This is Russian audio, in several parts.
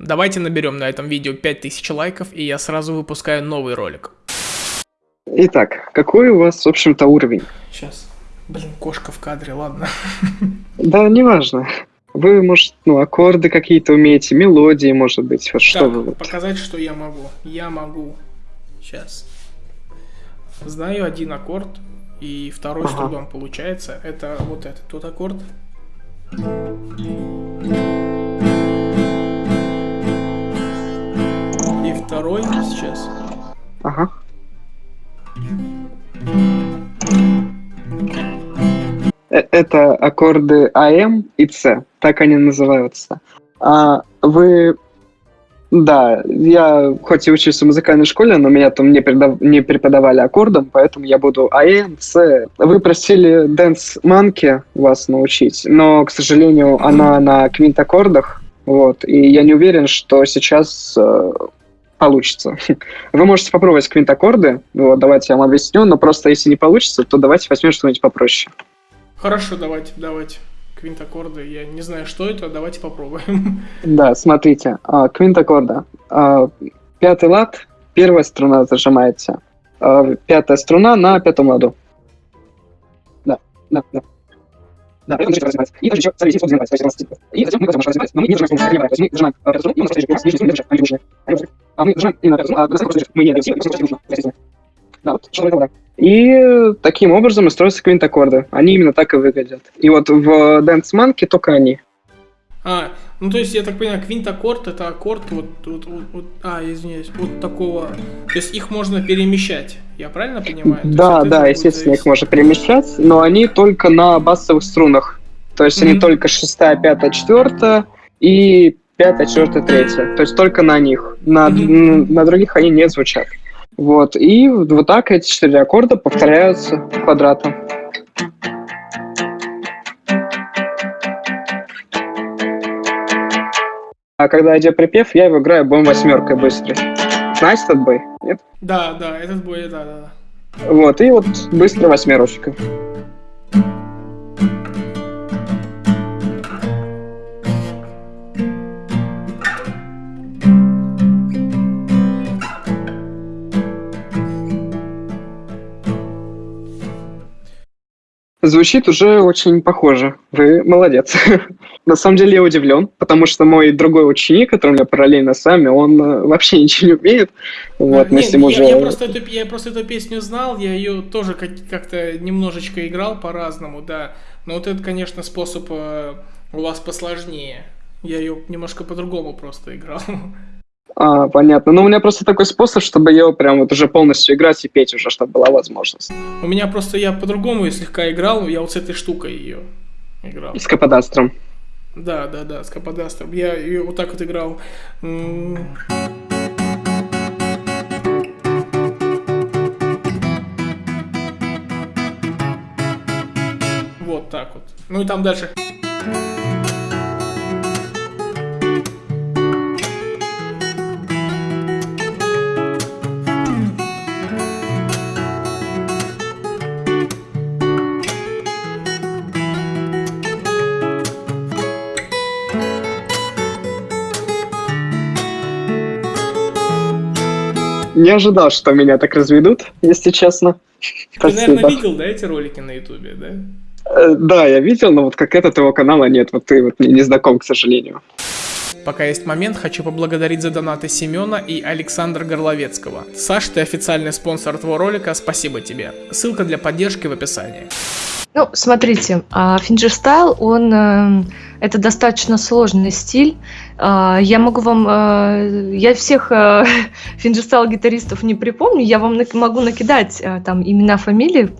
Давайте наберем на этом видео 5000 лайков, и я сразу выпускаю новый ролик. Итак, какой у вас, в общем-то, уровень? Сейчас. Блин, кошка в кадре, ладно. Да, неважно. Вы, может, ну, аккорды какие-то умеете, мелодии, может быть, вот что Так, вы вот. показать, что я могу. Я могу. Сейчас. Знаю один аккорд, и второй с Ага. трудом получается. Это вот этот тот аккорд. Второй сейчас. Ага. Э, Это аккорды АМ и С, так они называются. А вы... Да, я хоть и учился в музыкальной школе, но меня там не, передав- не преподавали аккордом, поэтому я буду АМ, С. Вы просили Dance Monkey вас научить, но, к сожалению, она на квинт-аккордах, вот, и я не уверен, что сейчас э, получится. Вы можете попробовать квинт-аккорды, вот, давайте я вам объясню, но просто если не получится, то давайте возьмем что-нибудь попроще. Хорошо, давайте, давайте. Квинт-аккорды. Я не знаю, что это, давайте попробуем. Да, смотрите, а, квинт-аккорда. А, Пятый лад, первая струна зажимаете. А, Пятая струна на пятом ладу. Да, да, да. Да, это начинается разрезать. И дальше еще, смотрите, здесь вот зажимается, то есть у нас. И затем мы потом можем разрезать, но мы не зажимаем струну, то есть мы зажимаем а, пятую струну, и у нас нижняя струна, дальше, они выше. Они выше. А мы зажимаем именно пятую струну, а достаточно просто мы не и все нужно. Да, вот, что да. И таким образом и строятся квинт-аккорды. Они именно так и выглядят. И вот в Dance Monkey только они. А, ну то есть, я так понимаю, квинт-аккорд это аккорд вот, вот, вот, вот- а, извиняюсь, вот такого. То есть их можно перемещать, я правильно понимаю? Да, да, естественно, их зависеть- можно перемещать, но они только на басовых струнах. То есть они Мгм. только шестая, пятая, четвертая и пятая, четвертая, третья. То есть только на них. На, н- на других они не звучат. Вот. И вот так эти четыре аккорда повторяются квадратом. А когда идет припев, я его играю боем восьмеркой быстрый. Знаете этот бой? Нет? Да, да, этот бой, да, да. Вот, и вот быстро восьмерочка. Звучит уже очень похоже. Вы молодец. На самом деле я удивлен, потому что мой другой ученик, который у меня параллельно с вами, он э, вообще ничего не умеет. Вот, А, мы не, с ним я, уже... я просто эту, я просто эту песню знал, я ее тоже как- как-то немножечко играл по-разному, да. Но вот это, конечно, способ э, у вас посложнее. Я ее немножко по-другому просто играл. А, понятно. Ну, у меня просто такой способ, чтобы ее прям вот уже полностью играть и петь уже, чтобы была возможность. У меня просто я по-другому слегка играл, я вот с этой штукой ее играл. С каподастром. Да, да, да, с каподастром. Я ее вот так вот играл. Вот так вот. Ну и там дальше. Не ожидал, что меня так разведут, если честно. Ты, наверное, Спасибо. видел, да, эти ролики на ютубе, да? Э, Да, я видел, но вот как этот его канала нет, вот ты вот мне не знаком, к сожалению. Пока есть момент, хочу поблагодарить за донаты Семена и Александра Горловецкого. Саш, ты официальный спонсор твоего ролика, спасибо тебе. Ссылка для поддержки в описании. Ну, смотрите, а, fingerstyle, он э, это достаточно сложный стиль. А, Я могу вам, э, я всех э, fingerstyle гитаристов не припомню, я вам могу накидать там имена, фамилии.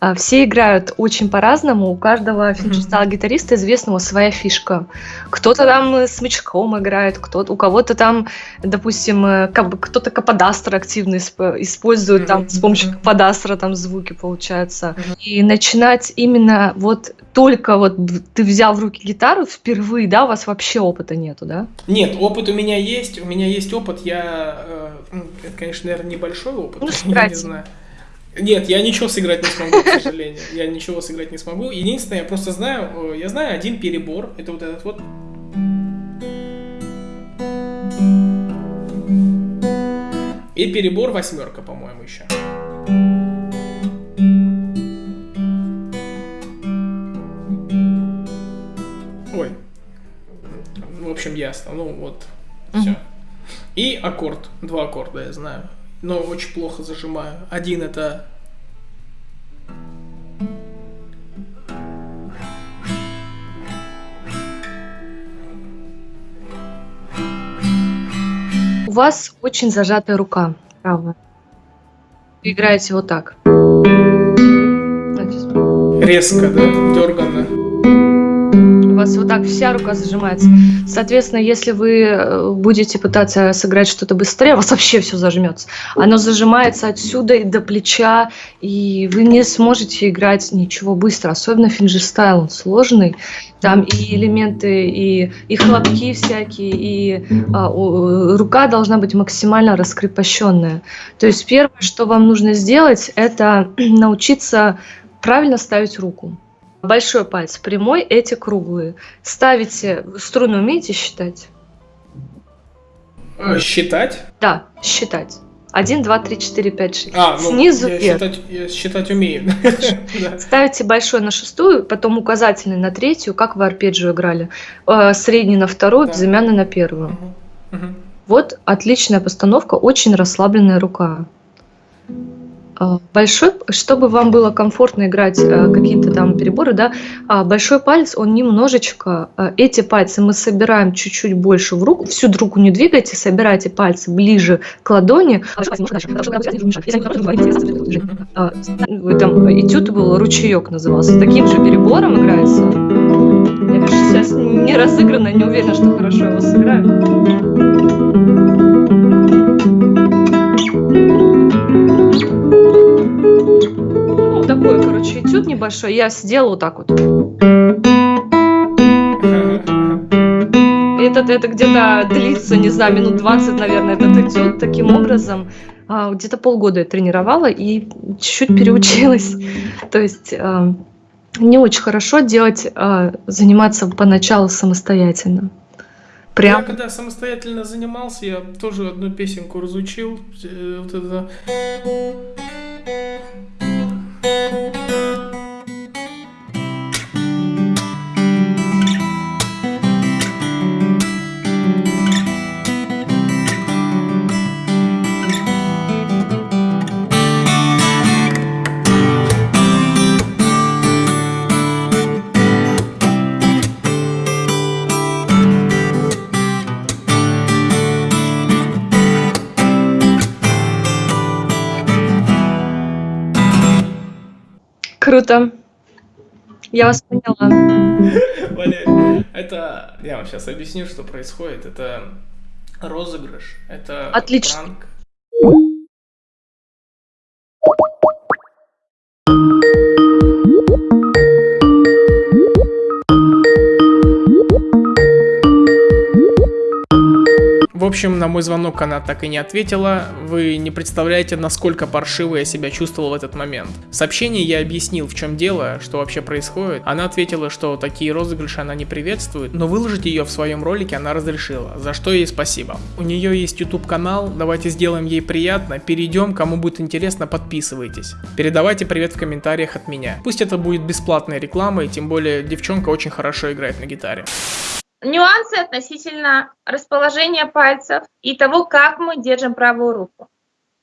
А, Все играют очень по-разному, у каждого fingerstyle гитариста известного своя фишка. Кто-то там э, смычком играет, кто-то, у кого-то там, допустим, э, кап- кто-то каподастер активно исп- использует, там с помощью каподастера там звуки получаются. И начинать именно вот только вот ты взял в руки гитару впервые, да, у вас вообще опыта нету, да? Нет, опыт у меня есть, у меня есть опыт, я, э, ну, это, конечно, наверное, небольшой опыт, Ну, я не знаю. Нет, я ничего сыграть не смогу, к сожалению. Я ничего сыграть не смогу. Единственное, я просто знаю, э, я знаю один перебор, это вот этот вот. И перебор восьмерка, по-моему, еще. Ой. В общем, ясно. Ну вот, все. И аккорд. Два аккорда, я знаю. Но очень плохо зажимаю. Один это У вас очень зажатая рука правая. Вы играете вот так. Резко, да? Дерганно вас вот так вся рука зажимается. Соответственно, если вы э, будете пытаться сыграть что-то быстрее, у вас вообще все зажмется. Оно зажимается отсюда и до плеча, и вы не сможете играть ничего быстро. Особенно fingerstyle, он сложный. Там и элементы, и, и хлопки всякие, и а, о, рука должна быть максимально раскрепощенная. То есть первое, что вам нужно сделать, это научиться правильно ставить руку. Большой палец прямой, эти круглые. Ставите, струны умеете считать? А, считать? Да, считать. Один, два, три, четыре, пять, шесть. А, ну, Снизу я вверх. Считать, я считать умею. Ставите большой на шестую, потом указательный на третью, как в арпеджио играли. Э, средний на вторую, Да. безымянный на первую. Вот отличная постановка, очень расслабленная рука. А, Большой, чтобы вам было комфортно играть э, какие-то там переборы, да, а, большой палец, он немножечко, э, эти пальцы мы собираем чуть-чуть больше в руку, всю руку не двигайте, собирайте пальцы ближе к ладони. Там этюд был, ручеек назывался, таким же перебором играется. Я, конечно, сейчас не разыграна, не уверена, что хорошо его сыграю. Такой, короче, этюд небольшой. Я сделала вот так вот. Этот, это где-то длится, не знаю, минут 20, наверное, этот этюд. Таким образом, а, где-то полгода я тренировала и чуть-чуть переучилась. То есть а, не очень хорошо делать, а, заниматься поначалу самостоятельно. Я Прям когда самостоятельно занимался, я тоже одну песенку разучил. э, Вот это. Música круто. Я вас поняла. Валерий, это я вам сейчас объясню, что происходит. Это розыгрыш, это Отлично. пранк. В общем, на мой звонок она так и не ответила. Вы не представляете, насколько паршиво я себя чувствовал в этот момент. В сообщении я объяснил, в чем дело, что вообще происходит. Она ответила, что такие розыгрыши она не приветствует, но выложить ее в своем ролике она разрешила, за что ей спасибо. У нее есть YouTube канал, давайте сделаем ей приятно, перейдем, кому будет интересно, подписывайтесь. Передавайте привет в комментариях от меня. Пусть это будет бесплатной рекламой, тем более девчонка очень хорошо играет на гитаре. Нюансы относительно расположения пальцев и того, как мы держим правую руку.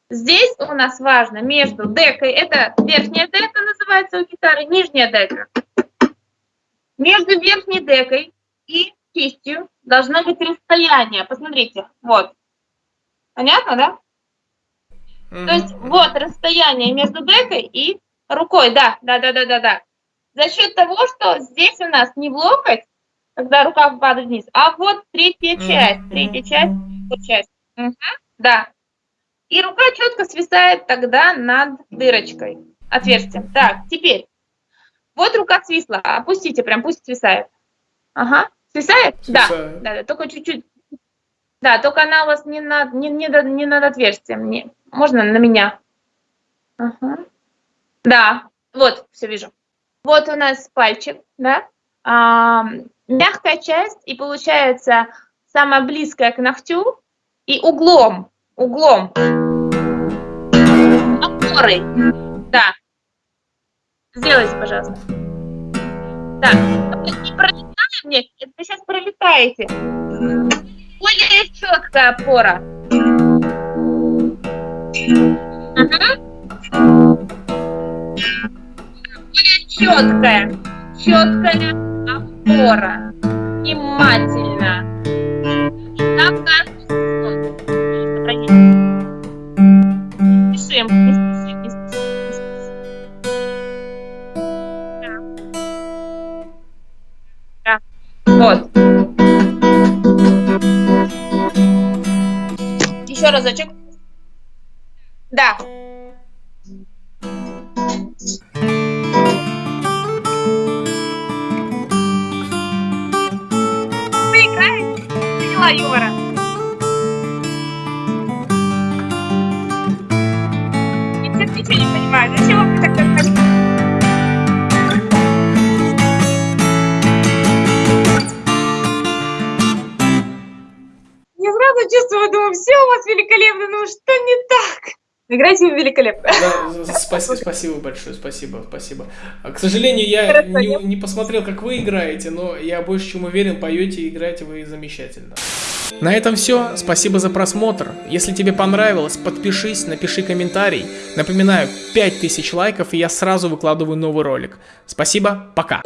Здесь у нас важно между декой, это верхняя дека называется у гитары, нижняя дека. Между верхней декой и кистью должно быть расстояние. Посмотрите, вот. Понятно, да? То есть вот расстояние между декой и рукой, да, да, да, да, да, да. За счет того, что здесь у нас не в локоть, когда рука падает вниз, а вот третья часть, третья часть, вот часть. Мгм, да. И рука четко свисает тогда над дырочкой, отверстием. Так, теперь. Вот рука свисла, опустите, прям пусть свисает. Ага, свисает? Да, Свисает. да, да, только чуть-чуть. Да, только она у вас не над, не, не, не над отверстием. Не. Можно на меня? Ага. Да, вот, все вижу. Вот у нас пальчик, да? А, мягкая часть, и получается самое близкое к ногтю, и углом, углом, опорой, да. Сделайте, пожалуйста. Так, не пролетаем, нет, вы сейчас пролетаете. Более четкая опора. Угу. Более четкая, четкая опора. Внимательно. Каждую Не спешим, не спешим, не спешим. Да. Вот. Еще разочек. Да. Поняла юмора. Я сейчас ничего не понимаю. Зачем вы так как Я сразу чувствую, думаю, все у вас великолепно, ну что Играйте великолепно. Да, спасибо, спасибо большое, спасибо, спасибо. А, К сожалению, я Хорошо, не, не посмотрел, как вы играете, но я больше чем уверен, поете и играете вы замечательно. На этом все. Спасибо за просмотр. Если тебе понравилось, подпишись, напиши комментарий. Напоминаю, 5000 лайков, и я сразу выкладываю новый ролик. Спасибо, пока.